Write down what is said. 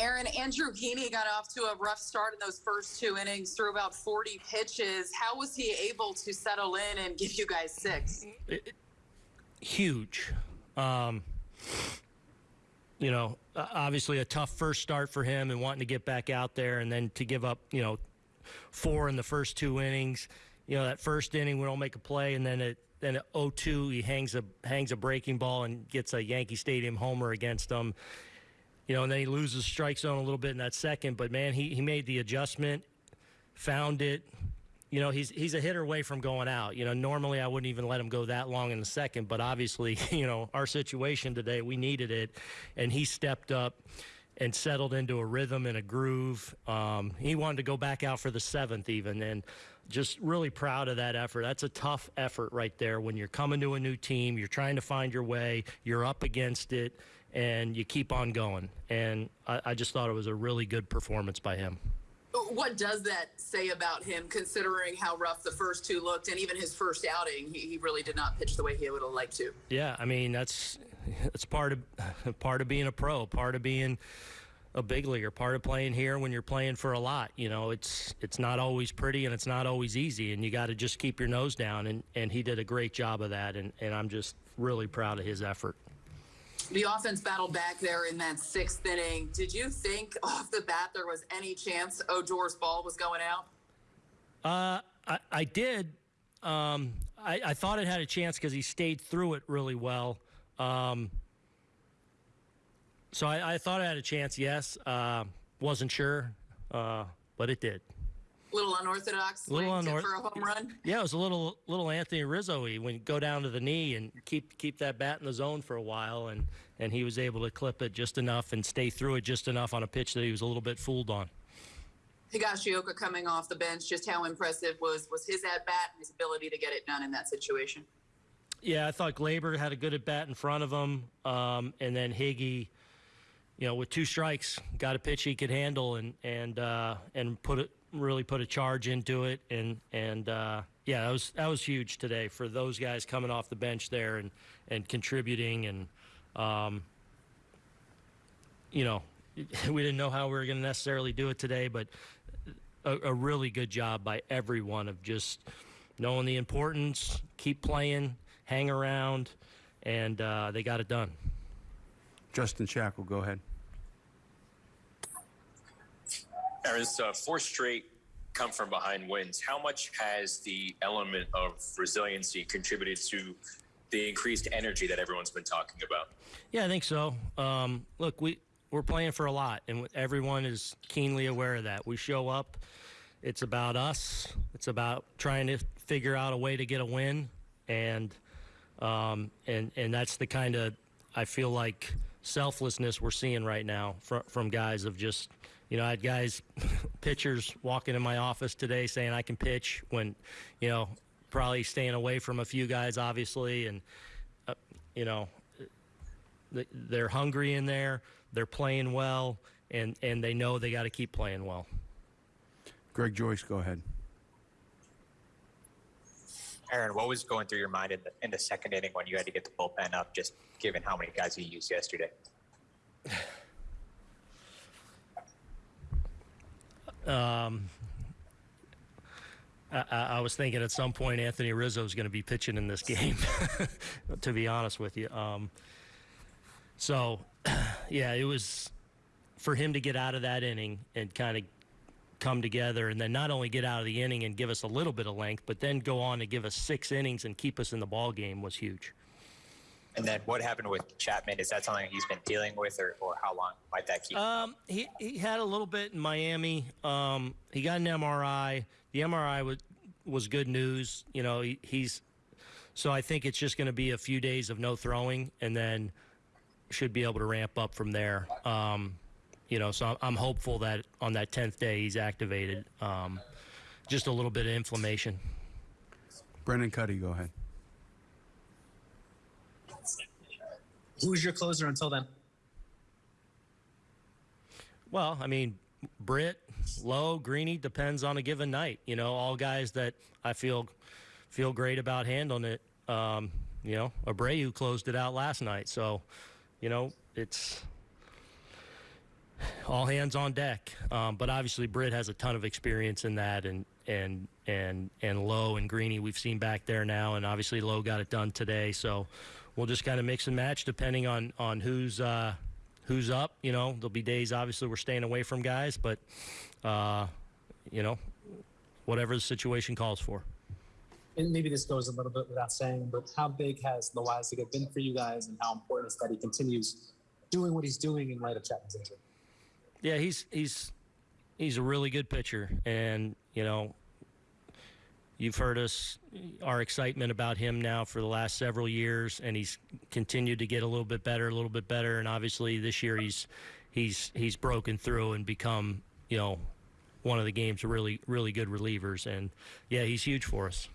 Aaron, Andrew Heaney got off to a rough start in those first two innings through about 40 pitches. How was he able to settle in and give you guys six? Huge. Um, you know, obviously a tough first start for him and wanting to get back out there and then to give up, you know, four in the first two innings. You know, that first inning we don't make a play and then it then at 0-2 he hangs a hangs a breaking ball and gets a Yankee Stadium homer against them you know, and then he loses strike zone a little bit in that second. But man, he, he made the adjustment, found it. You know, he's he's a hitter away from going out. You know, normally I wouldn't even let him go that long in the second, but obviously, you know, our situation today, we needed it, and he stepped up and settled into a rhythm and a groove. Um, he wanted to go back out for the seventh, even, and just really proud of that effort. That's a tough effort right there when you're coming to a new team, you're trying to find your way, you're up against it, and you keep on going. And I, I just thought it was a really good performance by him. What does that say about him, considering how rough the first two looked, and even his first outing, he, he really did not pitch the way he would have liked to. Yeah, I mean that's that's part of part of being a pro, part of being a big leaguer, part of playing here when you're playing for a lot. You know, it's it's not always pretty and it's not always easy, and you got to just keep your nose down. And and he did a great job of that, and and I'm just really proud of his effort. The offense battled back there in that sixth inning. Did you think off the bat there was any chance Odor's ball was going out? Uh, I, I did. Um, I, I, thought it had a chance because he stayed through it really well. Um, so I, I, thought it had a chance, yes. Uh, wasn't sure, uh, but it did little unorthodox little unorthodox for a home run. Yeah, it was a little little Anthony Rizzo-y when go down to the knee and keep keep that bat in the zone for a while, and and he was able to clip it just enough and stay through it just enough on a pitch that he was a little bit fooled on. Higashioka coming off the bench, just how impressive was was his at bat and his ability to get it done in that situation? Yeah, I thought Gleyber had a good at bat in front of him, um, and then Higgy you know, with two strikes, got a pitch he could handle and and uh, and put it really put a charge into it, and and uh, yeah, that was that was huge today for those guys coming off the bench there and and contributing, and um, you know, we didn't know how we were going to necessarily do it today, but a, a really good job by everyone of just knowing the importance, keep playing, hang around, and uh, they got it done. Justin Shackle, go ahead. Aaron's uh, four straight come from behind wins. How much has the element of resiliency contributed to the increased energy that everyone's been talking about? Yeah, I think so. Um, look, we we're playing for a lot, and everyone is keenly aware of that. We show up. It's about us. It's about trying to figure out a way to get a win, and um, and and that's the kind of I feel like selflessness we're seeing right now from from guys of just you know, I had guys, pitchers walking in my office today saying I can pitch when, you know, probably staying away from a few guys, obviously. And, uh, you know, they're hungry in there, they're playing well, and, and they know they got to keep playing well. Greg Joyce, go ahead. Aaron, what was going through your mind in the, in the second inning when you had to get the bullpen up, just given how many guys you used yesterday? Um, I, I, was thinking at some point Anthony Rizzo is going to be pitching in this game, to be honest with you. Um, so, yeah, it was for him to get out of that inning and kind of come together and then not only get out of the inning and give us a little bit of length, but then go on to give us six innings and keep us in the ball game was huge. And then what happened with Chapman? Is that something he's been dealing with, or, or how long might that keep? Um, he he had a little bit in Miami. Um, he got an MRI. The MRI was was good news. You know, he, he's so I think it's just going to be a few days of no throwing, and then should be able to ramp up from there. Um, you know, so I'm hopeful that on that tenth day he's activated. Um, just a little bit of inflammation. Brendan Kuty, go ahead. Who's your closer until then? Well, I mean, Britt, Lowe, Greeny depends on a given night. You know, all guys that I feel feel great about handling it. Um, you know, Abreu closed it out last night, so you know it's all hands on deck. Um, but obviously, Britt has a ton of experience in that, and and and and Lowe and Greeny we've seen back there now, and obviously Lowe got it done today. So we'll just kind of mix and match depending on on who's uh, who's up. You know, there'll be days obviously we're staying away from guys, but uh, you know, whatever the situation calls for. And maybe this goes a little bit without saying, but how big has Loáisiga been for you guys, and how important is that he continues doing what he's doing in light of Chapman's injury? Yeah, he's he's he's a really good pitcher, and you know, you've heard us our excitement about him now for the last several years, and he's continued to get a little bit better, a little bit better, and obviously this year he's he's he's broken through and become you know one of the game's really really good relievers, and yeah, he's huge for us.